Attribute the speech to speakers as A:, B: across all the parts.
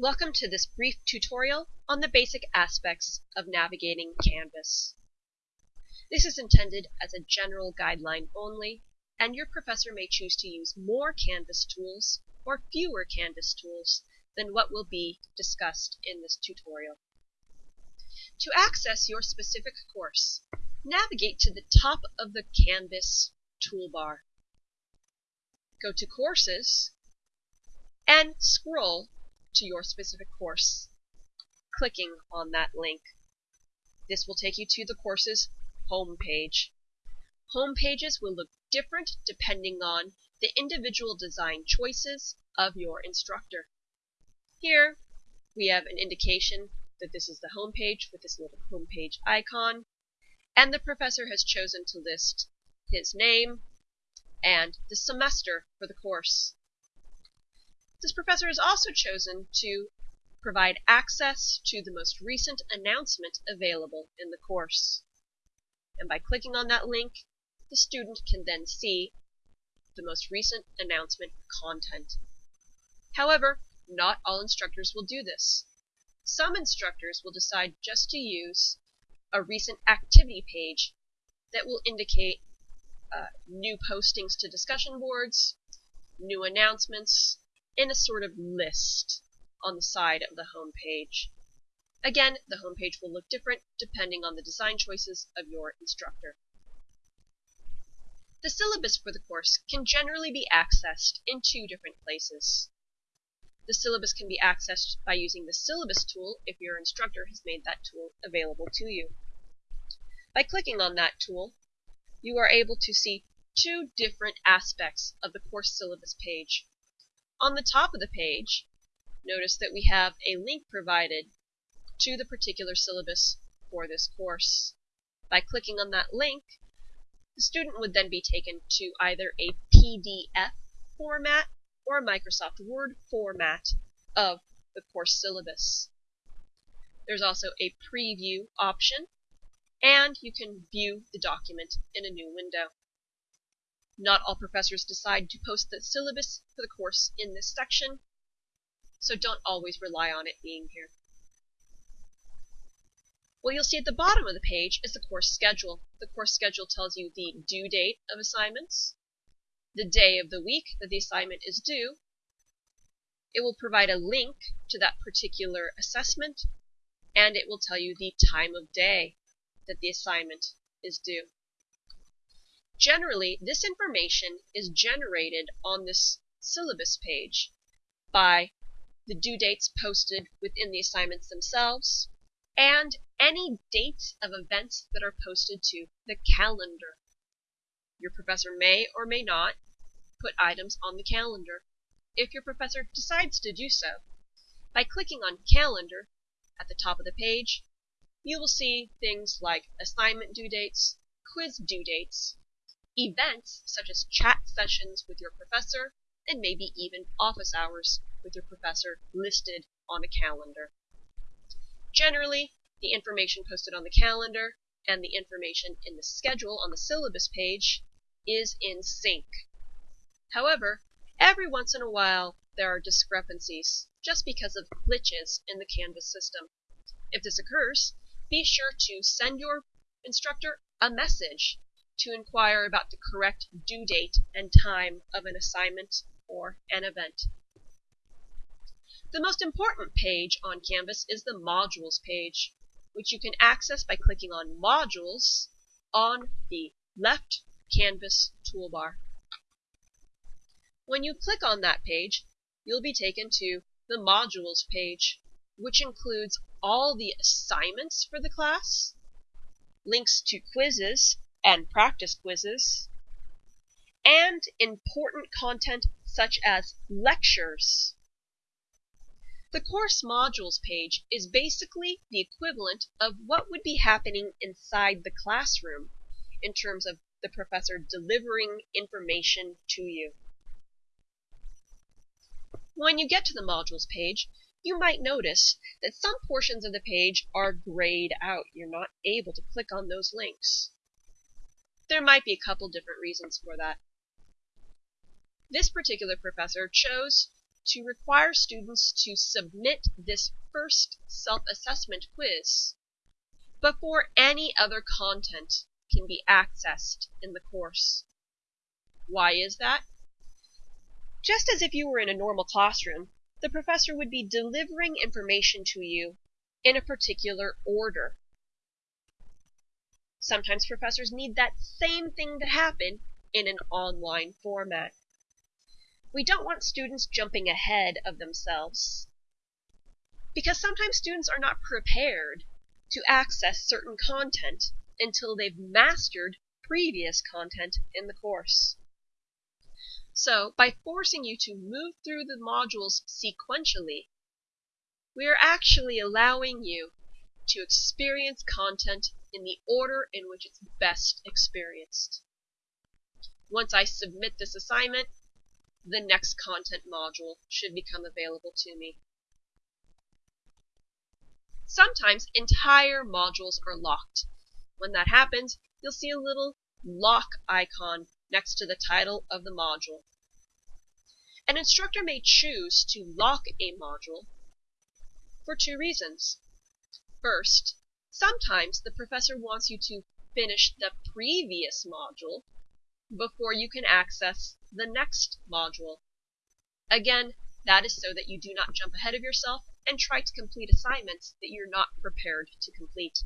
A: Welcome to this brief tutorial on the basic aspects of navigating Canvas. This is intended as a general guideline only, and your professor may choose to use more Canvas tools or fewer Canvas tools than what will be discussed in this tutorial. To access your specific course, navigate to the top of the Canvas toolbar. Go to Courses and scroll to your specific course, clicking on that link. This will take you to the course's home page. Home pages will look different depending on the individual design choices of your instructor. Here we have an indication that this is the home page with this little home page icon, and the professor has chosen to list his name and the semester for the course. This professor has also chosen to provide access to the most recent announcement available in the course. And by clicking on that link, the student can then see the most recent announcement content. However, not all instructors will do this. Some instructors will decide just to use a recent activity page that will indicate uh, new postings to discussion boards, new announcements, in a sort of list on the side of the home page. Again, the home page will look different depending on the design choices of your instructor. The syllabus for the course can generally be accessed in two different places. The syllabus can be accessed by using the syllabus tool if your instructor has made that tool available to you. By clicking on that tool, you are able to see two different aspects of the course syllabus page. On the top of the page, notice that we have a link provided to the particular syllabus for this course. By clicking on that link, the student would then be taken to either a PDF format or a Microsoft Word format of the course syllabus. There's also a preview option, and you can view the document in a new window. Not all professors decide to post the syllabus for the course in this section, so don't always rely on it being here. What you'll see at the bottom of the page is the course schedule. The course schedule tells you the due date of assignments, the day of the week that the assignment is due. It will provide a link to that particular assessment, and it will tell you the time of day that the assignment is due. Generally, this information is generated on this syllabus page by the due dates posted within the assignments themselves and any dates of events that are posted to the calendar. Your professor may or may not put items on the calendar if your professor decides to do so. By clicking on calendar at the top of the page, you will see things like assignment due dates, quiz due dates, events such as chat sessions with your professor, and maybe even office hours with your professor listed on a calendar. Generally, the information posted on the calendar and the information in the schedule on the syllabus page is in sync. However, every once in a while there are discrepancies just because of glitches in the Canvas system. If this occurs, be sure to send your instructor a message to inquire about the correct due date and time of an assignment or an event. The most important page on Canvas is the Modules page, which you can access by clicking on Modules on the left Canvas toolbar. When you click on that page, you'll be taken to the Modules page, which includes all the assignments for the class, links to quizzes, and practice quizzes, and important content such as lectures. The course modules page is basically the equivalent of what would be happening inside the classroom in terms of the professor delivering information to you. When you get to the modules page, you might notice that some portions of the page are grayed out. You're not able to click on those links. There might be a couple different reasons for that. This particular professor chose to require students to submit this first self-assessment quiz before any other content can be accessed in the course. Why is that? Just as if you were in a normal classroom, the professor would be delivering information to you in a particular order. Sometimes professors need that same thing to happen in an online format. We don't want students jumping ahead of themselves. Because sometimes students are not prepared to access certain content until they've mastered previous content in the course. So, by forcing you to move through the modules sequentially, we are actually allowing you to experience content in the order in which it's best experienced. Once I submit this assignment, the next content module should become available to me. Sometimes entire modules are locked. When that happens, you'll see a little lock icon next to the title of the module. An instructor may choose to lock a module for two reasons. First, sometimes the professor wants you to finish the previous module before you can access the next module. Again, that is so that you do not jump ahead of yourself and try to complete assignments that you're not prepared to complete.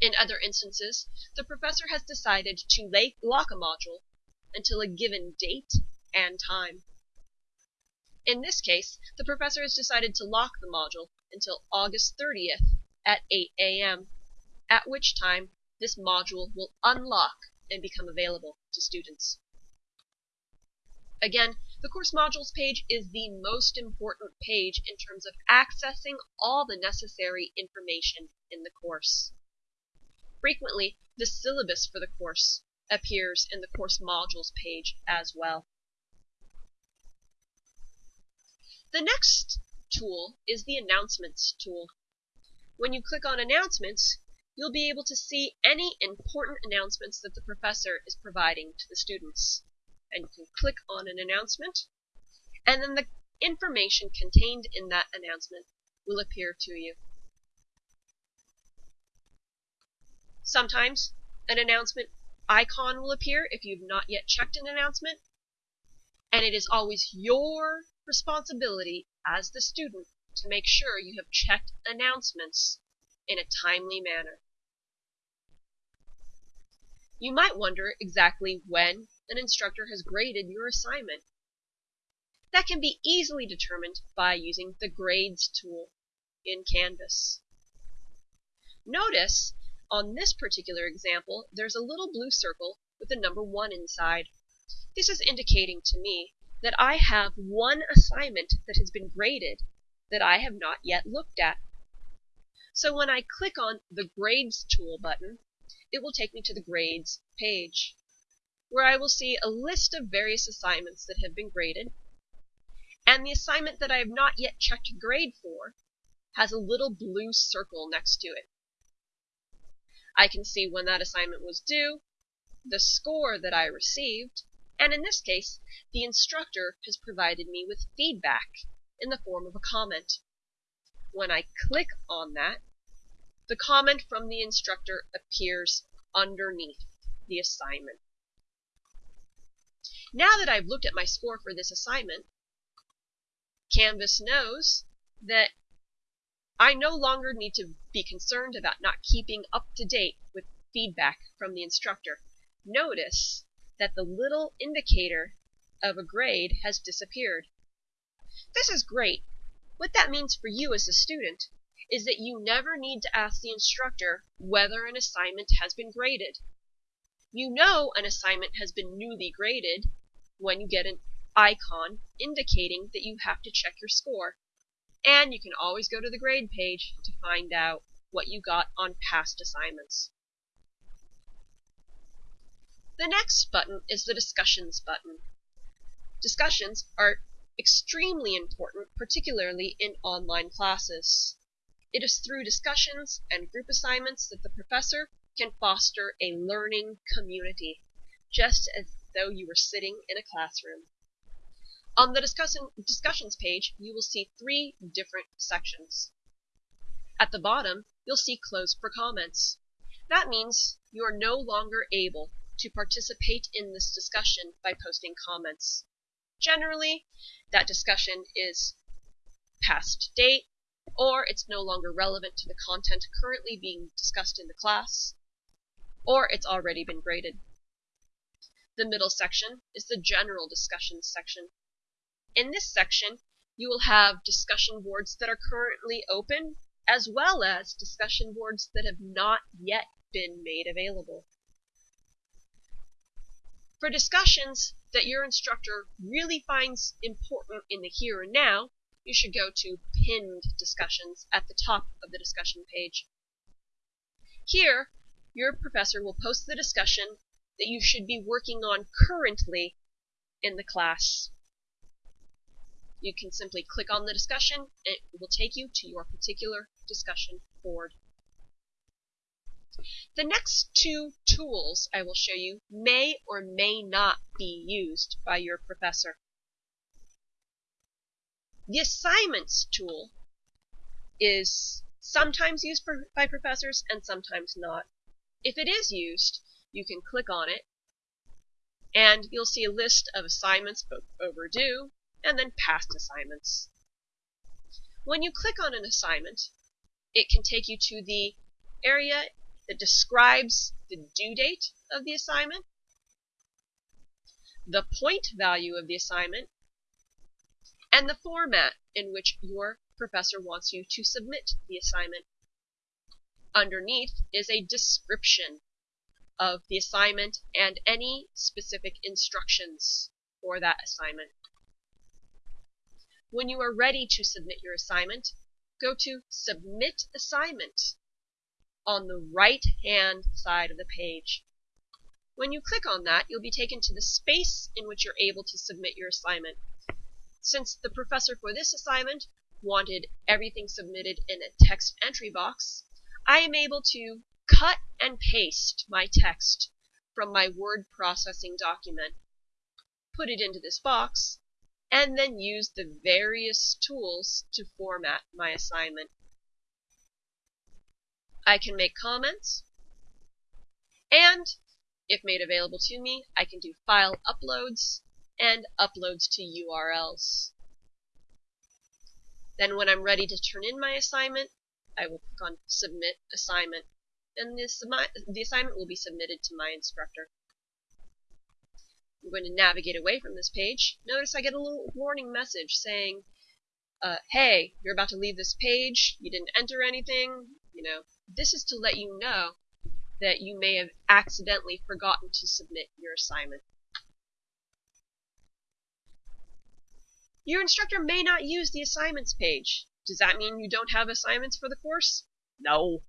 A: In other instances, the professor has decided to lock a module until a given date and time. In this case, the professor has decided to lock the module until August 30th at 8 a.m., at which time this module will unlock and become available to students. Again, the course modules page is the most important page in terms of accessing all the necessary information in the course. Frequently, the syllabus for the course appears in the course modules page as well. The next tool is the announcements tool. When you click on announcements, you'll be able to see any important announcements that the professor is providing to the students. And you can click on an announcement, and then the information contained in that announcement will appear to you. Sometimes an announcement icon will appear if you've not yet checked an announcement. And it is always your responsibility as the student to make sure you have checked announcements in a timely manner. You might wonder exactly when an instructor has graded your assignment. That can be easily determined by using the Grades tool in Canvas. Notice on this particular example, there's a little blue circle with the number 1 inside. This is indicating to me that I have one assignment that has been graded that I have not yet looked at. So when I click on the Grades tool button, it will take me to the Grades page, where I will see a list of various assignments that have been graded, and the assignment that I have not yet checked grade for has a little blue circle next to it. I can see when that assignment was due, the score that I received, and in this case, the instructor has provided me with feedback in the form of a comment. When I click on that, the comment from the instructor appears underneath the assignment. Now that I've looked at my score for this assignment, Canvas knows that I no longer need to be concerned about not keeping up to date with feedback from the instructor. Notice that the little indicator of a grade has disappeared. This is great. What that means for you as a student is that you never need to ask the instructor whether an assignment has been graded. You know an assignment has been newly graded when you get an icon indicating that you have to check your score. And you can always go to the grade page to find out what you got on past assignments. The next button is the Discussions button. Discussions are extremely important, particularly in online classes. It is through discussions and group assignments that the professor can foster a learning community, just as though you were sitting in a classroom. On the discussion, discussions page, you will see three different sections. At the bottom, you'll see closed for comments. That means you are no longer able to participate in this discussion by posting comments. Generally, that discussion is past date, or it's no longer relevant to the content currently being discussed in the class, or it's already been graded. The middle section is the general discussion section. In this section, you will have discussion boards that are currently open, as well as discussion boards that have not yet been made available. For discussions that your instructor really finds important in the here and now, you should go to Pinned Discussions at the top of the discussion page. Here, your professor will post the discussion that you should be working on currently in the class. You can simply click on the discussion and it will take you to your particular discussion board. The next two tools I will show you may or may not be used by your professor. The assignments tool is sometimes used by professors and sometimes not. If it is used, you can click on it and you'll see a list of assignments both overdue and then past assignments. When you click on an assignment, it can take you to the area that describes the due date of the assignment, the point value of the assignment, and the format in which your professor wants you to submit the assignment. Underneath is a description of the assignment and any specific instructions for that assignment. When you are ready to submit your assignment, go to Submit Assignment on the right hand side of the page. When you click on that, you'll be taken to the space in which you're able to submit your assignment. Since the professor for this assignment wanted everything submitted in a text entry box, I am able to cut and paste my text from my word processing document, put it into this box, and then use the various tools to format my assignment. I can make comments, and if made available to me, I can do file uploads and uploads to URLs. Then when I'm ready to turn in my assignment, I will click on Submit Assignment, and this, the assignment will be submitted to my instructor. I'm going to navigate away from this page. Notice I get a little warning message saying, uh, hey, you're about to leave this page, you didn't enter anything, you know. This is to let you know that you may have accidentally forgotten to submit your assignment. Your instructor may not use the assignments page. Does that mean you don't have assignments for the course? No.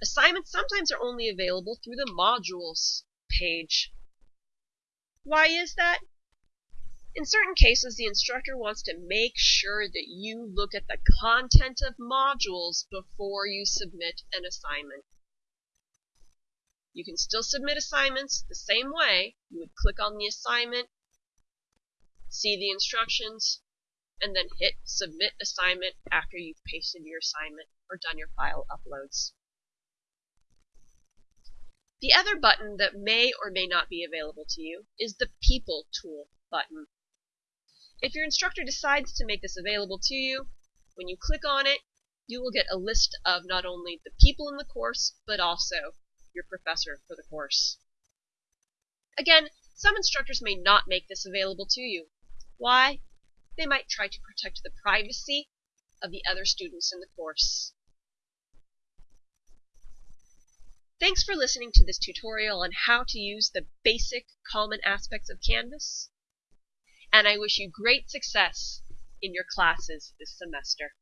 A: Assignments sometimes are only available through the modules page. Why is that? In certain cases, the instructor wants to make sure that you look at the content of modules before you submit an assignment. You can still submit assignments the same way. You would click on the assignment, see the instructions, and then hit Submit Assignment after you've pasted your assignment or done your file uploads. The other button that may or may not be available to you is the People tool button. If your instructor decides to make this available to you, when you click on it, you will get a list of not only the people in the course, but also your professor for the course. Again, some instructors may not make this available to you. Why? They might try to protect the privacy of the other students in the course. Thanks for listening to this tutorial on how to use the basic common aspects of Canvas, and I wish you great success in your classes this semester.